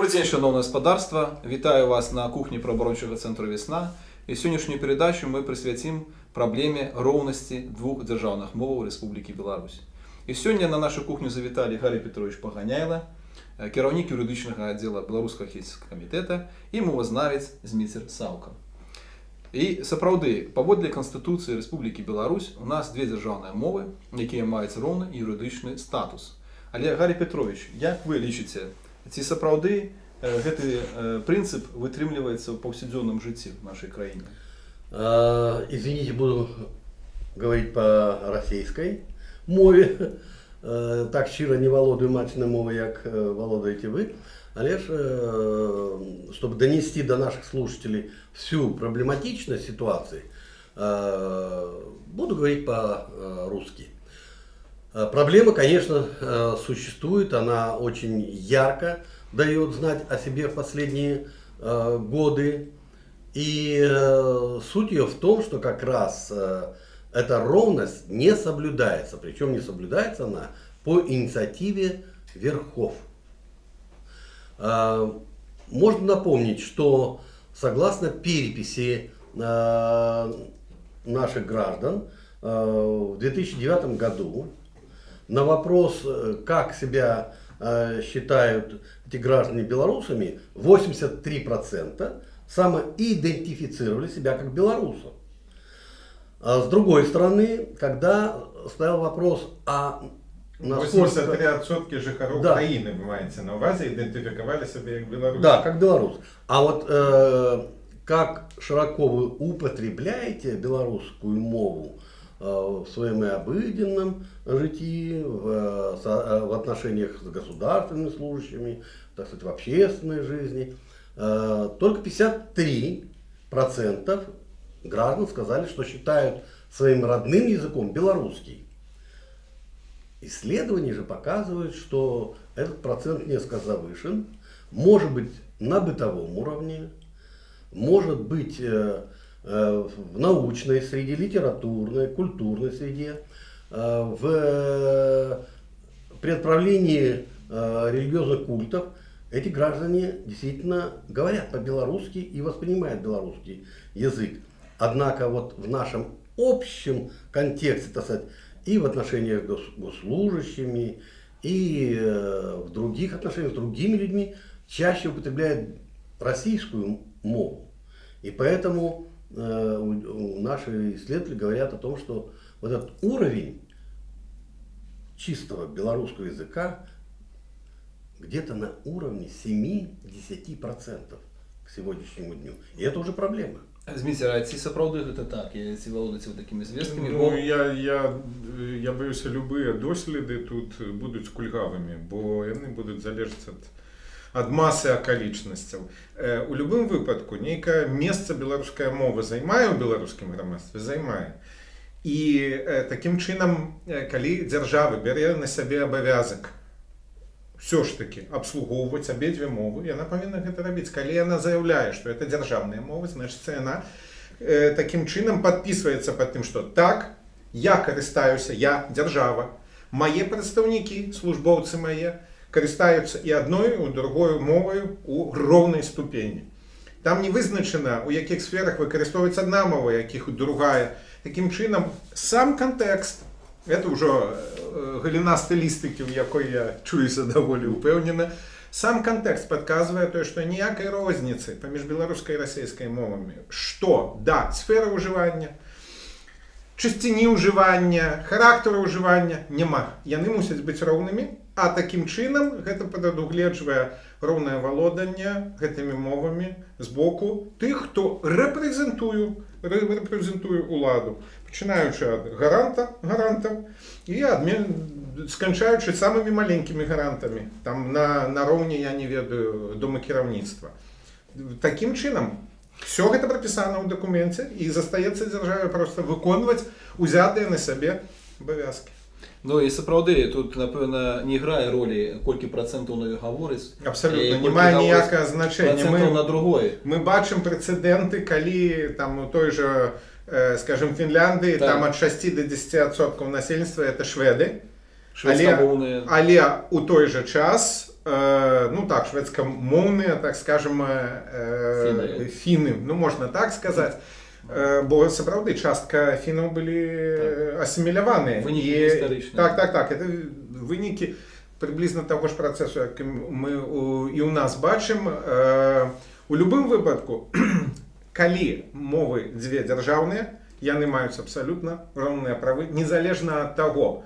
Добрий день, шановне господарство. Вітаю вас на кухні правооборончого центру Весна. І сьогоднішню передачу ми присвятимо проблемі ровності двох державних мов Республіки Білорусь. І сьогодні на нашу кухню завітали Гаррій Петрович Поганяйло, е, керівник юридичного відділу Білоруського хельсінського комітету і мовознавець Зміцер Савка. І сапраўды, паводле Конституції Республіки Білорусь у нас дві державні мови, які мають ровний юридичний статус. Але Гаррій Петрович, як ви лічите, ці сапраўды е, гэты е, принцип вытрымліваецца ў паўсядзённым жыцці в нашей краіне? А, Извините, буду говорить по российской мове. Э, Так щиро не володаю матчной мовой, як э, володаете вы. Але ж, э, чтобы донести до наших слушателей всю проблематичность ситуации, э, буду говорить по-русски. Э, Проблема, конечно, э, существует, она очень ярко дает знать о себе в последние э, годы. И суть ее в том, что как раз эта ровность не соблюдается. Причем не соблюдается она по инициативе верхов. Можно напомнить, что согласно переписи наших граждан в 2009 году на вопрос, э, как себя э, считают эти граждане белорусами, 83% самоидентифицировали себя как белорусов. А с другой стороны, когда стоял вопрос, а насколько... 83% жихаров Да. країни, ви маєте на увазі, ідентифікували себе як білоруси. Да, как белорус. А вот э, как широко вы употребляете белорусскую мову э, в своем и обыденном житии, в, э, э, в отношениях с государственными служащими, так сказать, в общественной жизни, э, только 53% граждан сказали, что считают своим родным языком белорусский. Исследования же показывают, что этот процент несколько завышен, может быть на бытовом уровне, может быть э, э, в научной среде, литературной, культурной среде, э, в э, э, религиозных культов эти граждане действительно говорят по-белорусски и воспринимают белорусский язык. Однако вот в нашем общем контексте, так сказать, и в отношениях с гос- госслужащими, и э, в других отношениях с другими людьми чаще употребляют российскую мову. И поэтому э, наши исследователи говорят о том, что вот этот уровень чистого белорусского языка где-то на уровне 7-10% к сегодняшнему дню. И это уже проблема. Зміцер, а ці сапраўды гэта так, і ці валодаце вы такімі звесткамі, Ну, я, я, я боюся, любыя доследы тут будуць кульгавымі, бо яны будуць залежаць ад, Ад масы акалічнасцяў. Э, у любым выпадку нейкае месца беларуская мова займае ў беларускім грамадстве займае. І э, такім чынам, э, калі дзяржава бярэ на сябе абавязак все ж таки абслугоўваць абедзве мовы яна павінна гэта рабіць калі яна заяўляе што это дзяржаўныя мовы значыцца яна такім чынам подписывается под тым что так я карыстаюся я дзяржава мае прадстаўнікі службоўцы мае карыстаюцца і адной у другою моваю у роўнай ступені. Там не вызначана у якіх сферах выкарыстоўваецца адна мова якіх другая. Такім чынам сам кантэкст это ўжо э, галіна стылістыкі у якой я чуюся даволі упэўнена сам кантэкст подказвае тое што ніякай розніцы паміж беларускай і расійскай мовамі. Што? Да сфера ўжывання чысціні ўжывання характару ўжывання няма. Яны мусяць быць роўнымі а такім чынам гэта прадугледжвае роўнае валоданне гэтымі мовамі з боку тых хто рэпрэзентую рэ- рэпрэзентуе уладу пачынаючы ад гаранта гарантаў і адмен сканчаючы самымі маленькімі гарантамі там на нароўні я не ведаю дома кіраўніцтва такім чынам все гэта прапісана ў дакуменце і застаецца дзяржаве просто выконваць узятыя на сябе абавязкі Ну і сапраўды тут напэўна не грае ролі колькі працэнтаў на гаворыць абсалютна і не колькі мае гаворыць ніякае значэння працэнтаў на мы, другой мы бачым прэцэдэнты калі там у той жа э, скажем Фінляндыі Так. там ад 6 до 10 адсоткаў насельніцтва это шведы шведскамоўныя але у той жа час э, ну так, шведскомовные, так скажем, э, Фіни. фіни, ну можна так сказати. Е, Бо справді частка фінів були е, асимілявані. Виніки історичні. Так, так, так. Це виніки приблизно того ж процесу, який ми у, і у нас бачимо. Е, У будь-якому випадку, коли мови дві державні, яны маюць абсалютна роўныя правы незалежна ад таго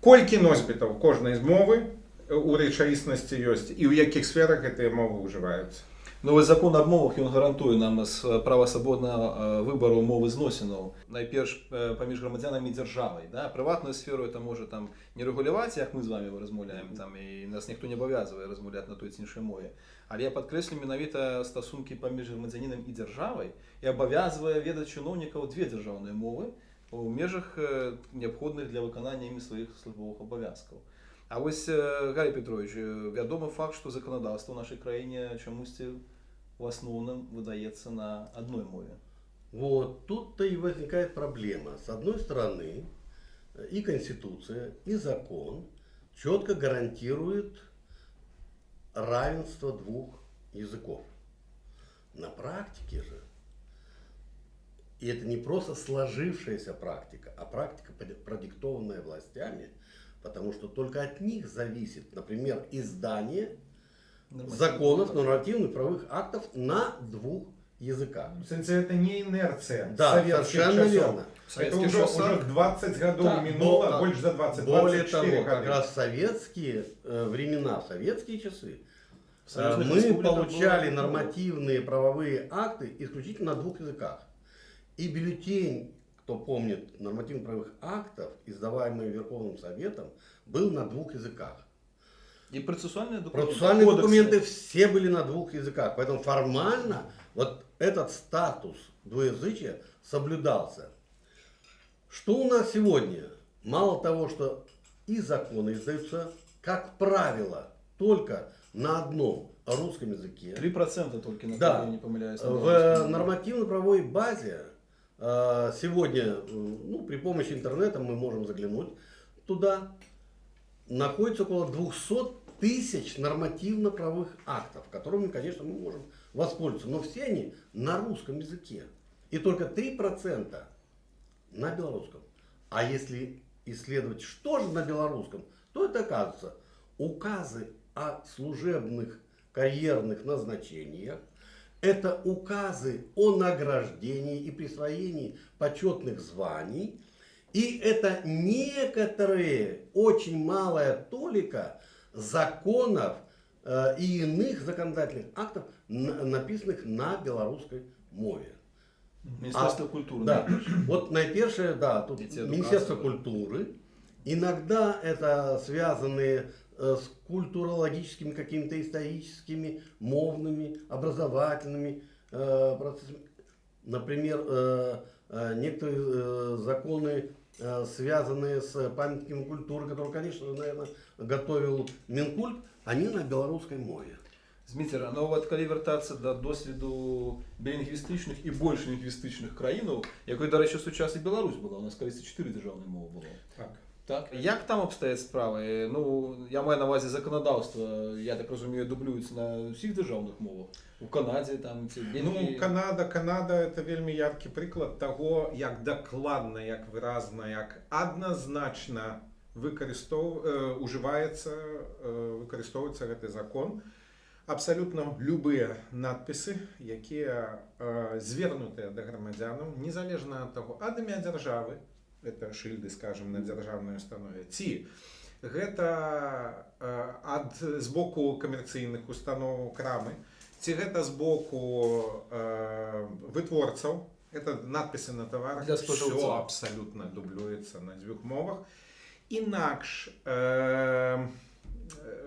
колькі носьбітаў кожнай з мовы у рэчаіснасці ёсць і ў якіх сферах гэтыя мовы ўжываюцца Ну, вось закон аб мовах ён гарантуе нам с- права свабоднага э, выбару мовы зносінаў найперш э, паміж грамадзянамі дзяржавай да? прыватную сферу это можа там не рэгуляваць як мы з вами размаўляем там і нас ніхто не абавязвае размаўляць на той ці іншай мове але я падкрэслю менавіта стасункі паміж грамадзянінам і дзяржавай і абавязвае ведаць чыноўнікаў две дзяржаўныя мовы у межах э, неабходных для выканання імі сваіх службовых абавязкаў А вось э, Гарри Петрович э, вядомы факт што заканадаўства ў нашай краіне чамусьці в основном выдается на одной мове. Вот тут-то и возникает проблема. С одной стороны, э, и Конституция, и закон четко гарантирует равенство двух языков. На практике же, и это не просто сложившаяся практика, а практика, под- продиктованная властями, потому что только от них зависит, например, издание законов, нормативных правовых актов на двух языках. в сэнсе это не інерцыя Да, савецкіх совершенно часоў. верно. Это Советских уже, часах- уже 20 годов Так, минуло, но- больше за 20, Более 24 того, как года. раз в советские э, времена, в советские часы, В э, союзных мы республиках получали было- нормативные правовые акты исключительно на двух языках. И бюллетень, кто помнит, нормативно-правовых актов, издаваемый Верховным Советом, был на двух языках. И процессуальные документы. Процессуальные кодексы. документы все были на двух языках. Поэтому формально вот этот статус двуязычия соблюдался. Что у нас сегодня? Мало того, что и законы издаются, как правило, только на одном русском языке. 3% только на Да. да. не помиляюсь. на В нормативно-правовой базе сегодня, э, ну, при помощи интернета мы можем заглянуть туда, находится около 200 тысяч нормативно-правовых актов, которыми, конечно, мы можем воспользоваться. Но все они на русском языке. И только 3% на белорусском. А если исследовать, что же на белорусском, то это оказывается указы о служебных карьерных назначениях, это указы о награждении и присвоении почетных званий, и это некоторые, очень малая толика законов э, и иных законодательных актов, на- написанных на белорусской мове. Министерство А, культуры. Да, вот найперше, да, тут Министерство культуры. Иногда это связанные с культурологическими, какими-то историческими, мовными, образовательными э, процессами. Например, э, э, некоторые э, законы, э, связанные с памятниками культуры, которые, конечно, наверное, готовил Минкульт, они на белорусской мове. Зміцера, ну от коли вертатися до досвіду білінгвістичних і більш лінгвістичних країн, якою, до речі, сучасна Білорусь була, у нас колись чотири державні мови було. Так. Так. Як там обстоять справи? Ну, я маю на увазі законодавство, я так розумію, дублюється на всіх державних мовах. У Канаді, там, ці Ну, Бельгії. Канада, Канада это вельмі яркі прыклад таго, як дакладна, як выразна, як адназначна выкарыстоў э, ужываецца э, выкарыстоўваецца гэты закон. Абсалютна любыя надпісы, якія э, звернутыя да грамадзянаў, незалежна ад таго, ад імя дзяржавы, это шыльды, скажем, на дзяржаўнай установе, ці гэта ад з боку камерцыйных устаноў крамы, ці гэта з боку э, вытворцаў это надпісы на. Всё абсалютна дублюецца на дзвюх мовах. Інакш э,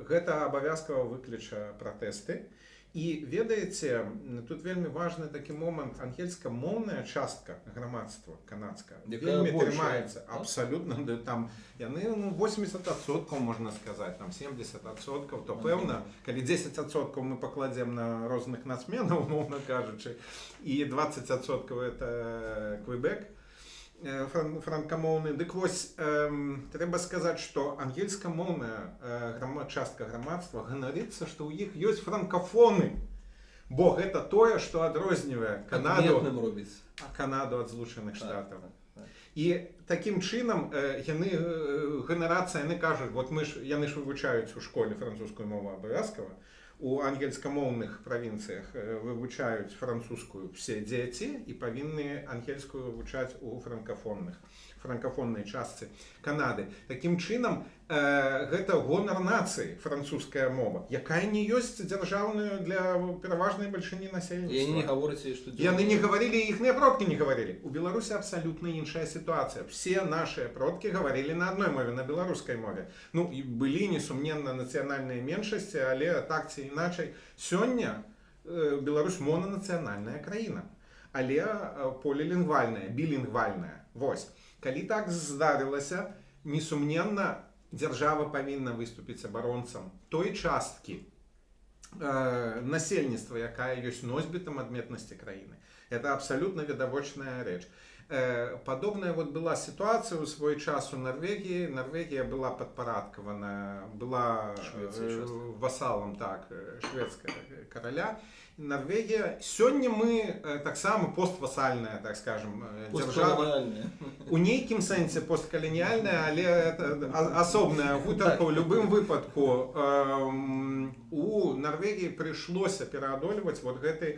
гэта абавязкова выключа пратэсты. і ведаеце тут вельмі важны такі момант ангельска-моўная частка грамадства канадска Якая вельмі большая, трымаецца так? абсалютна да, там яны ну, 80соткаў можна сказаць там 70соткаў то пэўна калі 10соткаў мы пакладзем на розных нацменаў умоўна кажучы і 20соткаў это квебек э, фран- франкамоўны дык вось эм, трэба сказаць што ангельскамоўная э, грама- частка грамадства ганарыцца што ў іх ёсць франкафоны бо гэта тое што адрознівае канаду робіць. канаду ад злучаных штатаў Так, так. і такім чынам э, яны э, генерацыя яны кажуць вот мы ж яны ж вывучаюць у школе французскую мову абавязкова у ангельскамоўных правінцыях э, вывучаюць французскую все дзеці і павінны ангельскую вывучаць у франкафонных Франкафоннай частцы канады такім чынам э, гэта гонар нацыі французская мова якая не ёсць дзяржаўную для пераважнай бальшыні насельніцтва не гавораць, што Яны не говорили, іхныя продкі не говорили. У Беларусі абсалютна іншая сітуацыя. Все нашыя продкі говорили на адной мове, на беларускай мове. Ну і былі несумненна нацыянальныя меншасці, але так ці іначай сёння э, Беларусь монанацыянальная краіна. Але э, полілінгвальная, білінгвальная. Вось. Калі так здарылася, несумненна дзяржава павінна выступіць абаронцам той часткі э, насельніцтва якая ёсць носьбітам адметнасці краіны это абсалютна відавочная рэч э, Падобная вот была сітуацыя ў свой час у Нарвегіі Нарвегія была падпарадкавана была Швецыя э, васалам так э, шведская караля Нарвегія сёння мы э, таксама поствасальная так скажем э, дзяржава у нейкім сэнсе посткалініальная але асобная гутарка ў любым выпадку. У Нарвегіі прыйшлося пераадольваць вот гэты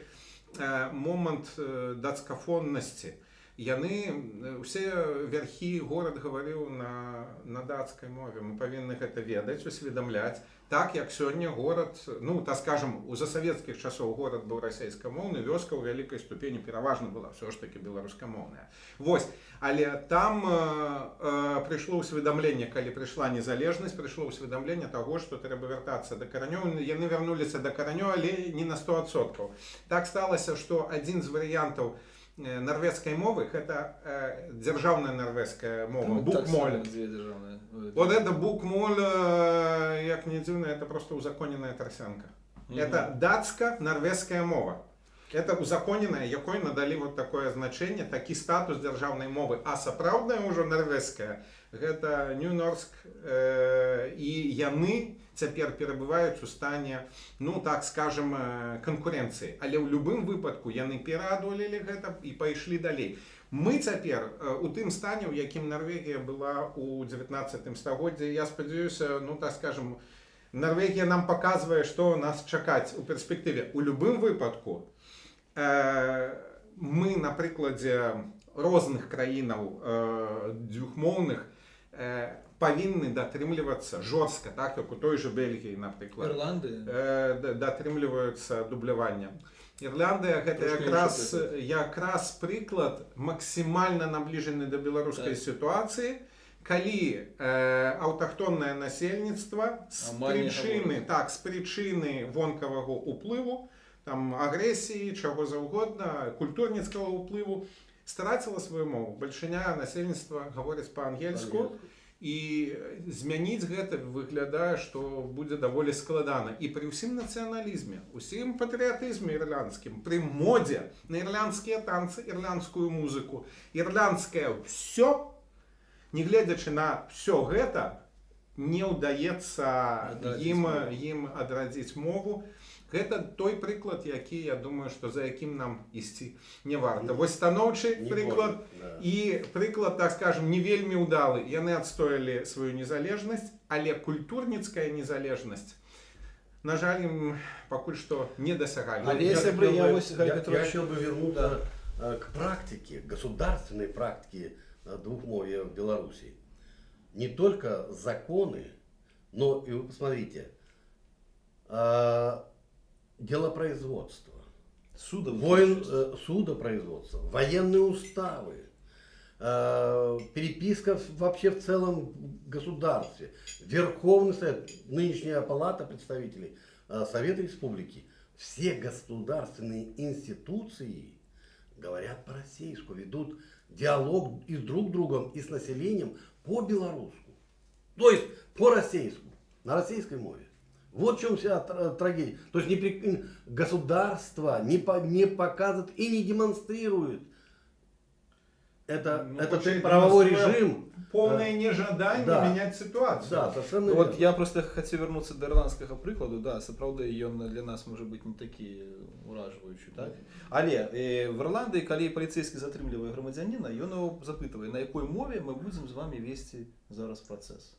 э, момант э, дацкафоннасці яны усе вярхі горад гаварыў на, на дацкай мове. Мы павінны гэта ведаць усведамляць. Так як сёння горад ну так скажем у засавецкіх часоў горад быў расійскамоўны вёска ў вялікай ступені пераважна была ўсё ж таки беларускамоўная. Вось. Але там э, э, прыйшло ўсведамленне калі прыйшла незалежнасць прыйшло ўсведамленне таго што трэба вяртацца да каранёў. Яны вярнуліся да каранёў але не на 100соткаў так сталася што адзін з варыянтаў э, нарвежскай мовы гэта э, дзяржаўная нарвежская мова Ну, так букмоль само дзве дзяржаўныя. Ой, вот это букмоль э, як не дзіўна это просто узаконеная тарсянка Мгм. это датска нарвежская мова это узаконенная якой надалі вот такое значение такі статус дзяржаўнай мовы а сапраўдная ўжо нарвежская гэта нью-норск э, і яны цяпер перабываюць у стане ну так скажем э, канкурэнцыі. Але ў любым выпадку яны пераадолелі гэта і пайшлі далей. Мы цяпер э, у тым стане у якім Нарвегія была у 19 стагоддзе я спадзяюся ну так скажем Нарвегія нам паказвае што нас чакаць у перспектыве. У любым выпадку э, мы на прыкладзе розных краінаў э, дзвюхмоўных э, павінны датрымлівацца жорстка так як у той же Бельгіі напрыклад Ірландыя. э, да- датрымліваюцца дублявання Ірландыя гэта Трошки якраз іншы якраз прыклад максімальна набліжаны да беларускай Так. сітуацыі калі э, аўтахтоннае насельніцтва з Амаль не прычыны гаворыць. так з прычыны вонкавага уплыву там агрэсіі чаго заўгодна культурніцкага ўплыву страціла сваю мову бальшыня насельніцтва гаворыць па-ангельску і змяніць гэта выглядае што будзе даволі складана і пры ўсім нацыяналізме усім патрыятызме ірландскім пры модзе на ірландскія танцы ірландскую музыку ірландскае все негледзячы на все гэта не ўдаецца Адрадзіць ім мову. ім адрадзіць мову гэта той прыклад які я думаю што за якім нам ісці не варта вось станоўчы Не прыклад можна, да. і прыклад так скажем не вельмі ўдалы яны адстоялі сваю незалежнасць але культурніцкая незалежнасць на жаль ім пакуль што не дасягалі Але Я если хотел бы я бы- вот, Игорь я- Петрович, я хотел бы вернуться э, к практике, государственной практике э, двухмовия в Беларуси. Не только законы, но и вы посмотрите, э, делопроизводство, Судов. воин, э, судопроизводство, военные уставы, э, переписка вообще в целом государстве, Верховный Совет, нынешняя палата представителей э, Совета Республики, все государственные институции говорят по-российски, ведут диалог и с друг другом, и с населением по-белорусски. То есть по-российски, на российской мове. Вот в чем вся тр- трагедия. То есть не при- государство не, по- не показывает и не демонстрирует это, Ну, это получается, правовой демонструя режим. Полное нежадание Да. менять ситуацию. Да, совершенно Ну, От верно. я просто хотів вернутися до ірландського прикладу. Да, це правда, ён для нас може бути не такі уражуючі, так? Але е, в Ірландії, коли поліцейський затримлює громадянина, він його запитує, на якій мові ми будемо з вами вести зараз процес.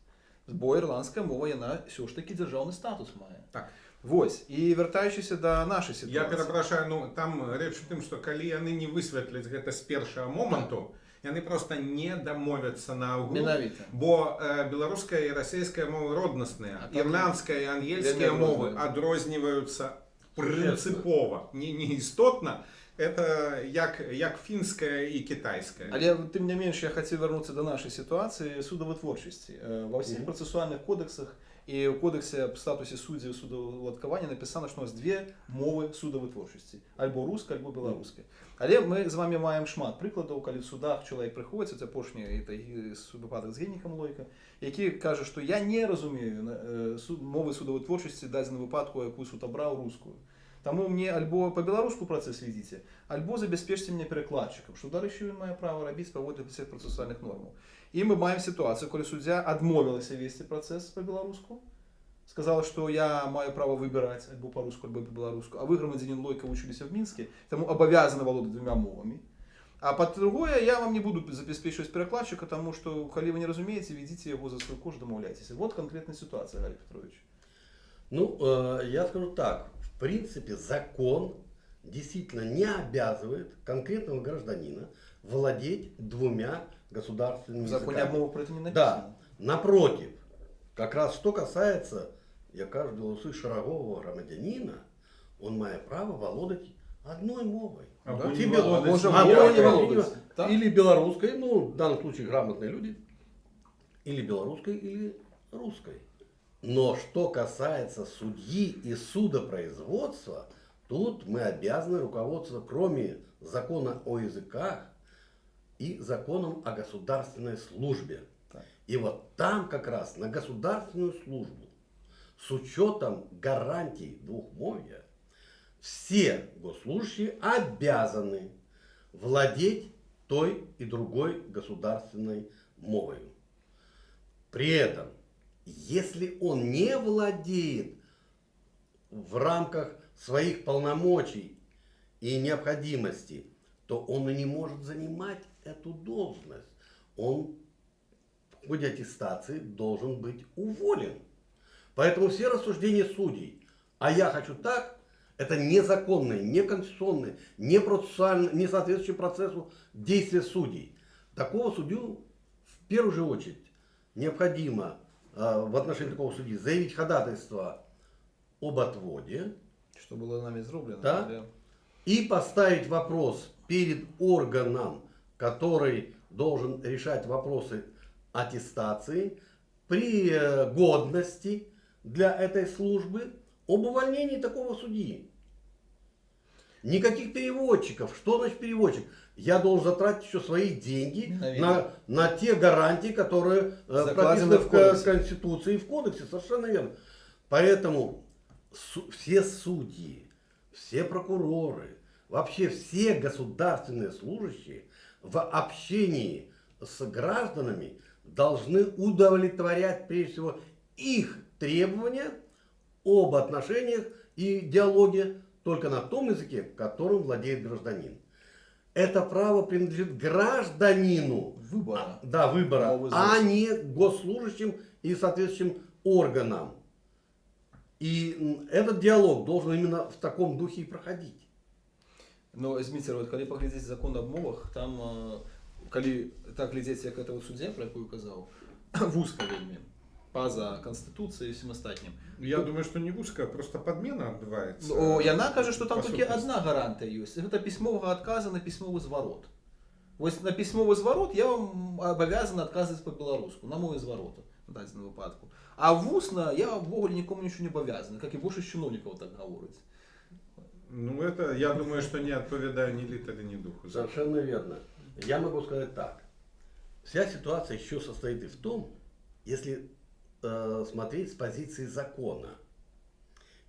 Бо ірландська мова, вона все ж таки державний статус має. Так. Ось, і вертаючись до нашої Я ситуації. перепрошую, ну там рэч у тым, што калі яны не высветляць гэта з першага моманту, яны просто не дамовяцца на агул. Менавіта. Бо э, беларуская і расійская мовы роднасныя, ірландская і ангельскія мовы адрозніваюцца прынцыпова, не, не істотна это як, як фінская і кітайская але тым не менш я хацеў вярнуцца да нашай сітуацыі судавытворчасці. Э, ва ўсіх mm -hmm. працэсуальных кодексах і ў кодексе аб статусе суддзяў судаўладкавання напісана што нас две мовы судавытворчасці. Альбо руска альбо беларускай але мы з вами маем шмат прыкладаў калі в судах чалавек прыходзіць апошні выпадак з генікам лойка які кажа што я не разумею э, суд мовы судавытворчасці дадзена выпадку якую суд абраў рускую. Тому мені альбо по білоруську процес ведіть, альбо забезпечте мене перекладчиком, що далі ще він має право робити, проводити всіх процесуальних норм. І ми маємо ситуацію, коли суддя відмовилася вести процес по білоруську, сказала, що я маю право вибирати або по-русски, або по-білоруську, а ви, громадянин Лойка, училися в Мінську, тому обов'язані володати двома мовами. А по-другое, я вам не буду забезпечивать перекладчика, тому що, коли ви не розумієте, ведите його за свою кожу, домовляйтесь. Вот конкретна ситуація, Гаррій Петрович. Ну, э, я скажу так. В принципе, закон действительно не обязывает конкретного гражданина владеть двумя государственными В законе языками. про это не написано. Да, напротив, как раз что касается, я кажу, белорусы шарагового громадянина, он має право володать одной мовой. Або Да? Тебе- може, А володать. Или белорусской, ну, в данном случае грамотные люди, или белорусской, или русской. Но что касается судьи и судопроизводства, тут мы обязаны руководствоваться, кроме закона о языках, и законом о государственной службе. Так. И вот там как раз на государственную службу с учетом гарантий двухмовия все госслужащие обязаны владеть той и другой государственной мовою. При этом, если он не владеет в рамках своих полномочий и необходимости, то он и не может занимать эту должность. Он в ходе аттестации должен быть уволен. Поэтому все рассуждения судей, а я хочу так, это незаконные, неконституционные, не не соответствующие процессу действия судей. Такого судью в первую же очередь необходимо в отношении такого судьи заявить ходатайство об отводе, Что было нами сделано. Да? и поставить вопрос перед органом, который должен решать вопросы аттестации, при э, годности для этой службы об увольнении такого судьи. Никаких переводчиков. Что значит переводчик? Я должен затратить еще свои деньги Наверное. на, на те гарантии, которые э, Закладены прописаны в в. Конституции и в Кодексе. Совершенно верно. Поэтому су- все судьи, все прокуроры, вообще все государственные служащие в общении с гражданами должны удовлетворять прежде всего их требования об отношениях и диалоге только на том языке, которым владеет гражданин. Это право принадлежит гражданину. Выбора. А, да, выбора, Новый а закон. не госслужащим и соответствующим органам. И м, этот диалог должен именно в таком духе и проходить. Но Зміцер, от коли поглядзець закон аб мовах, там е, калі так глядзець, як это вот суддя, про якую казаў, вузка вельмі па-за канстытуцыяй і всім астатнім. Я думаю, что не узкая, просто подмена отбывается. Ну, яна кажа, што там По толькі сутнасці. адна гарантыя ёсць. Гэта пісьмовага адказа на пісьмовы зварот. Вось на пісьмовы зварот я вам абавязан адказваць па-беларуску, на мове зварота на дадзеным выпадку. А вусна я ўвогуле нікому нічого не абавязаны, как і большасць чыноўнікаў так гаворыць. Ну, это, я думаю, что не отповедаю ни литре, ни духу. Совершенно верно. Я могу сказать так. Вся ситуация еще состоит и в том, если э, смотреть с позиции закона.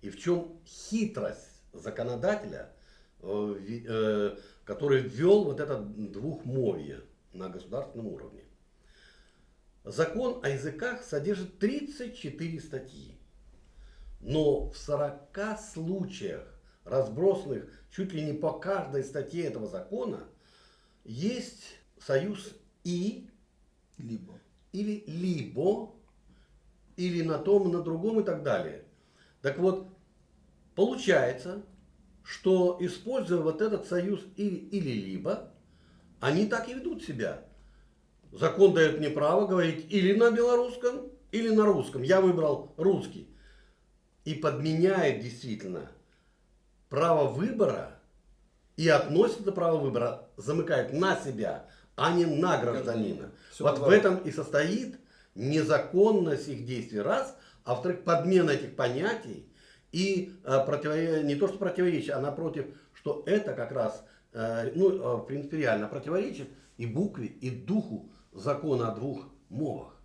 И в чем хитрость законодателя, э, э, который ввел вот это двухмовье. на государственном уровне. Закон о языках содержит 34 статьи. Но в 40 случаях, разбросанных чуть ли не по каждой статье этого закона, есть союз «и» Либо. или «либо», или на том, на другом и так далее. Так вот, получается, что используя вот этот союз «или» или «либо», они так и ведут себя. Закон дает мне право говорить или на белорусском, или на русском. Я выбрал русский. И подменяет действительно право выбора и относит это право выбора, замыкает на себя, а не на гражданина. Всё вот в этом и состоит незаконность их действий, раз, а во-вторых, подмена этих понятий и э, противо- не то что противоречие, а напротив, что это как раз, э, ну, э, принципиально противоречит и букве, и духу закона о двух мовах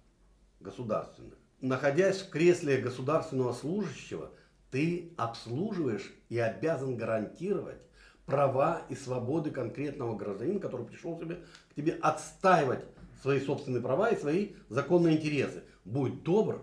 государственных. Находясь в кресле государственного служащего, ты обслуживаешь и обязан гарантировать права и свободы конкретного гражданина, который пришел тебе, к тебе отстаивать свои собственные права и свои законные интересы. Будь добр,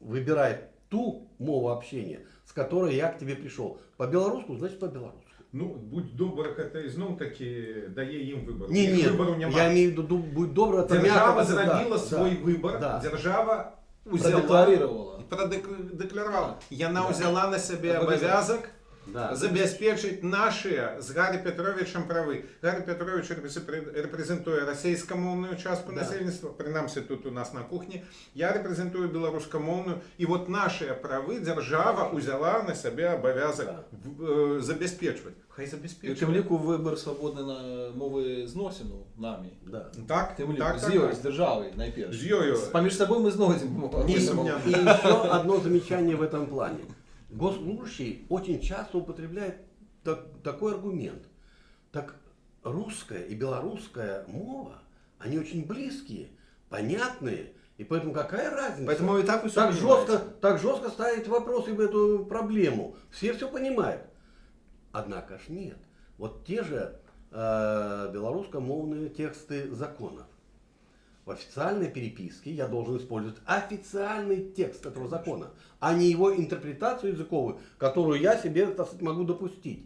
выбирай ту мову общения, с которой я к тебе пришел. По-белорусски, значит по-белорусски. Ну, будь добр, это знов таки дає їм вибор. Ні, Їх ні, вибору немає. я имею в виду, будь добр, это Держава мягко, зробила да, свій да, вибор, да. держава узяла, Продекларировала. продекларувала. Яна взяла на себе Обов'язок. обов'язок Да. забезпечить наші з Гаррі Петровичем прави. Гаррі Петрович репрезентує- репрезентує російськомовну частку Да. населення, принаймні тут у нас на кухні. Я репрезентую білоруськомовну. І от наші прави держава взяла на себе обов'язок Да. в- е, забезпечувати. Хай І забезпечує. тим ліку вибір свободний на мови зносину нами. Да. Так, Тим ліку, так, з так, його, так. з державою найперше. З йою. Поміж собою ми зносимо. Ні, И, сомневаюсь. и еще одно замечание в этом плане. Госслужащий очень часто употребляет так- такой аргумент. Так русская и белорусская мова, они очень близкие, понятные, и поэтому какая разница? Поэтому и так вы так понимаете. жестко, так жестко ставить вопросы в эту проблему. Все все понимают. Однако ж нет. Вот те же э, белорусскомовные тексты законов. В официальной переписке я должен использовать официальный текст этого закона, а не его интерпретацию языковую, которую я себе так сказать, могу допустить.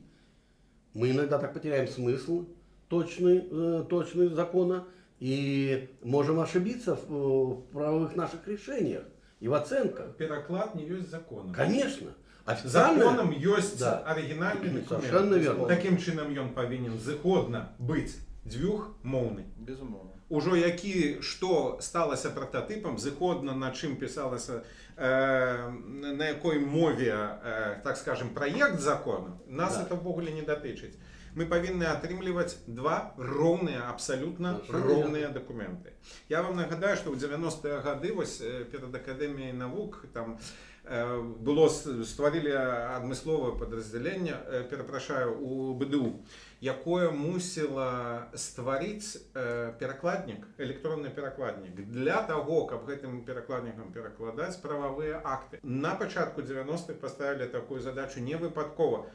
Мы иногда так потеряем смысл точный, э, точный закона и можем ошибиться в, э, в правовых наших решениях и в оценках. Переклад не есть законом. Конечно. Официально, Законом есть Да. оригінальний документ. Совершенно верно. Таким чином він повинен згодно бути двохмовний. Безумовно Уже які що сталося прототипом, згодно на чим писалося, е, на якій мові, е, так скажем, проєкт закону, нас Да. це ввогуле не дотичить. Ми повинні отримувати два ровні, абсолютно Совершенно ровні документи. Я вам нагадаю, що в 90-ті роки ось е, перед Академією наук там е, Э, было стварылі адмысловае падраздзяленне э, перапрашаю у бДУ якое мусіла стварыць э, перакладнік электронны перакладнік для таго каб гэтым перакладнікам перакладаць прававыя акты. На пачатку 90-х паставілі такую задачу не выпадкова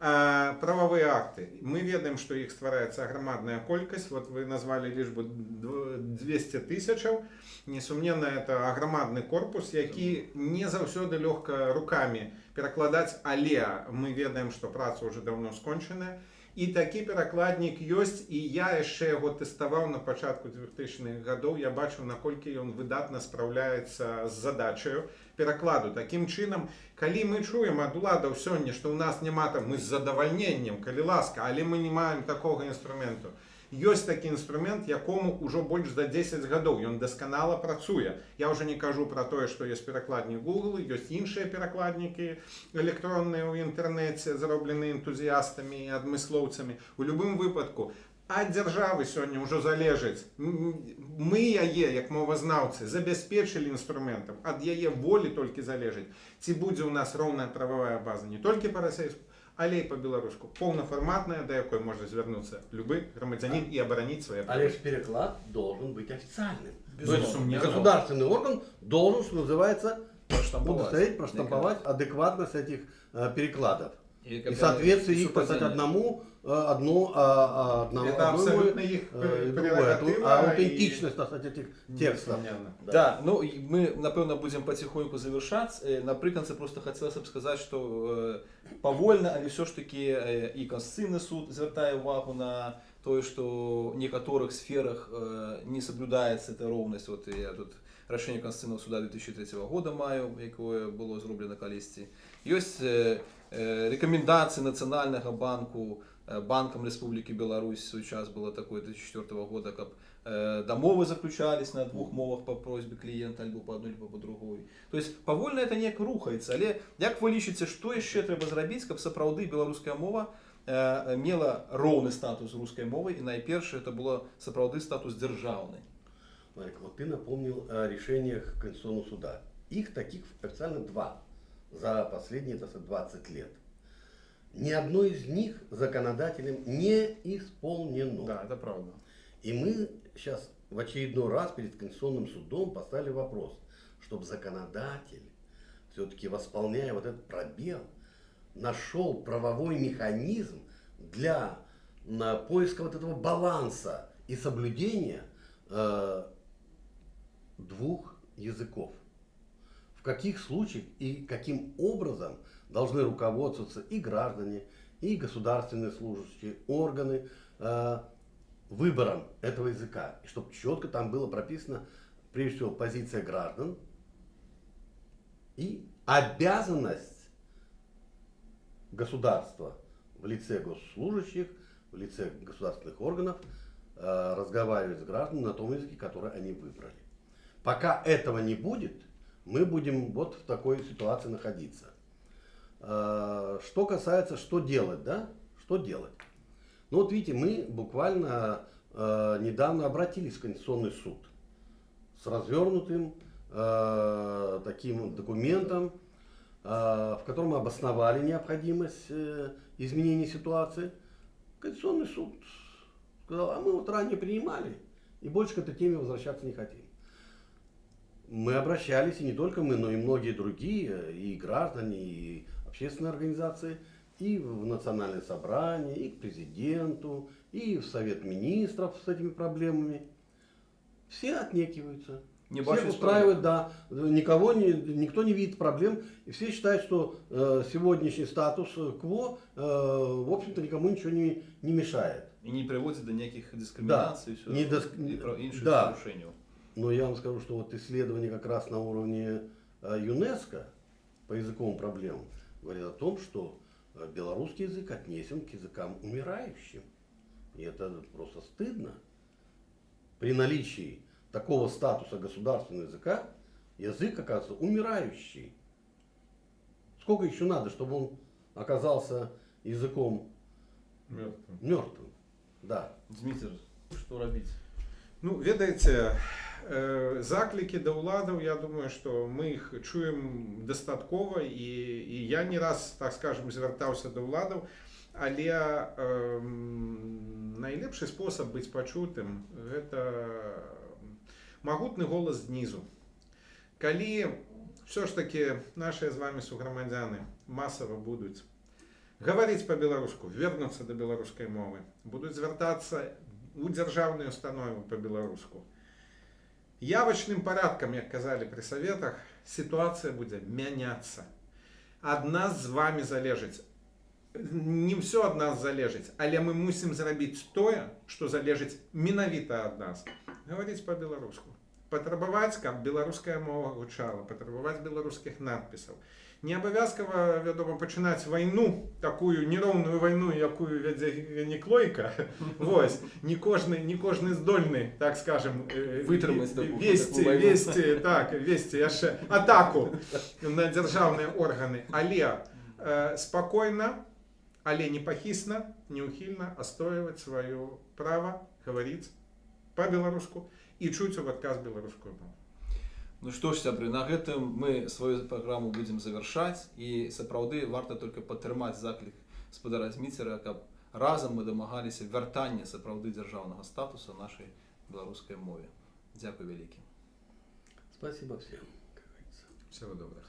А, правовые акты. Мы ведаем, что их ствараецца громадная колькасць. Вот вы назвали лишбу дв- 200 тысячаў. Несумненно, это агромадны корпус, які не заўсёды лёгка руками перакладаць, але мы ведаем, што праца уже давно скончаная. І такі перакладнік ёсць і я яшчэ яго тэставаў на пачатку 2000-х гадоў я бачыў наколькі ён выдатна спраўляецца з задачаю перакладу такім чынам калі мы чуем ад уладаў сёння што ў нас няма там мы з задавальненнем калі ласка але мы не маем такога інструменту ёсць такі інструмент якому ўжо больш за 10 гадоў ён дасканала працуе я уже не кажу про тое што ёсць перакладнік google ёсць іншыя перакладнікі электронныя ў інтэрнэце зроблены энтузіястамі і адмыслоўцамі у любым выпадку ад дзяржавы сёння ўжо залежыць М, мы яе як мовазнаўцы забяспечылі інструментам ад яе волі толькі залежыць ці будзе ў нас роўная прававая база не толькі па-расейску але і па-беларуску поўнафарматная да якой можа звярнуцца любы грамадзянін і абараніць свае А лишь переклад должен быть официальным. То есть Безусловно. государственный орган должен, что называется, Проштамповать. удостоверить, проштамповать адекватность этих э, перекладов. И, И как в соответствии бы, их писать совпадение. одному, э, одно, а, а одному, Это одно абсолютно и, их э, и другое. прерогатива А и- аутентичность, так сказать, этих текстов. Несомненно. Да, ну і ми напевно будемо потихоньку завершати. Е, Наприкінці просто хотілося б сказати, що е, повольно, але все ж таки е, і Конституційний суд звертає увагу на те, що в некоторих сферах е, не соблюдається ця ровність. От я тут рішення Конституційного суду 2003 року маю, яке було зроблено колись. Є е, е, рекомендації Національного банку е, Банком Республіки Білорусь в свій час було таке 2004 року, як Э, домовы заключались на двух мовах по просьбе клієнта, або по одной, або по другой. Тобто повольно це ніяк рухається. Але як ви лічите, що ще треба зробити, щоб сапраўды білоруська мова е, мела роўны статус рускай мовы і найперше це було сапраўды статус державний. Марик, вот ты напомнил о решениях Конституционного суда. Их таких официально два за последние так сказать, 20 лет. Ни одно из них законодателем не исполнено. Да, это правда. И мы сейчас в очередной раз перед Конституционным судом поставили вопрос, чтобы законодатель, все-таки восполняя вот этот пробел, нашел правовой механизм для поиска вот этого баланса и соблюдения э, двух языков. В каких случаях и каким образом должны руководствоваться и граждане, и государственные служащие, органы э, выбором этого языка. И чтобы четко там было прописано, прежде всего, позиция граждан и обязанность государства в лице госслужащих, в лице государственных органов э, разговаривать с гражданами на том языке, который они выбрали. Пока этого не будет, мы будем вот в такой ситуации находиться. Э, Что касается, что делать, да? Что делать? Ну вот видите, мы буквально э, недавно обратились в Конституционный суд с развернутым э, таким документом, в котором обосновали необходимость э, изменения ситуации. Конституционный суд сказал, а мы вот ранее принимали и больше к этой теме возвращаться не хотим Мы обращались, и не только мы, но и многие другие, и граждане, и общественные организации, и в национальное собрание, и к президенту, и в Совет министров с этими проблемами. Все отнекиваются. Не Всех бачат устраивает, да. Никого не, никто не видит проблем. И все считают, что э, сегодняшний статус э, кво, э, в общем-то, никому ничего не, не мешает. І не приводить до ніяких дискримінацій Да. Не диск- і про інших Да. порушень. Но я вам скажу, что вот исследование как раз на уровне э, ЮНЕСКО по языковым проблемам говорит о том, что э, белорусский язык отнесен к языкам умирающим. И это просто стыдно. При наличии такого статуса государственного языка язык оказывается умирающий. Сколько еще надо, чтобы он оказался языком Мертвым. мертвым? Да. Дмитр, що робити? Ну, ведаеце э, заклікі да ўладаў я думаю што мы іх чуем дастаткова і, і я не раз так скажем звяртаўся да ўладаў але э, найлепшы спосаб быць пачутым гэта магутны голас знізу. Калі все ж таки наши з вами суграмадзяны масава будуць гаварыць по-беларуску вернуцца да беларускай мовы будуць звяртацца у дзяржаўныя установы по-беларуску явачным парадкам як казалі пры саветах сітуацыя будзе мяняцца ад нас з вами залежыць не ўсё ад нас залежыць але мы мусім зрабіць тое што залежыць менавіта ад нас гаварыць по-беларуску патрабаваць каб беларуская мова гучала патрабаваць беларускіх надпісаў не абавязкова вядома пачынаць вайну такую нероўную вайну якую вядзе неклойка Вось не кожны не кожны здольны так скажем э, Вытрымаць такую- весці такую вайну. весці так весці яшчэ атаку на дзяржаўныя органы але э, спакойна але непахісна неухільна astойваць сваё права гаварыць по-беларуску і чуць у адказ беларускую мову. Ну што ж сябры на гэтым мы сваю праграму будзем завяршаць. І сапраўды варта только падтрымаць заклік спадара зміцера каб разам мы дамагаліся вяртання сапраўды дзяржаўнага статуса нашай беларускай мове. Дзякуй вялікі. Спасибо всем, всего доброго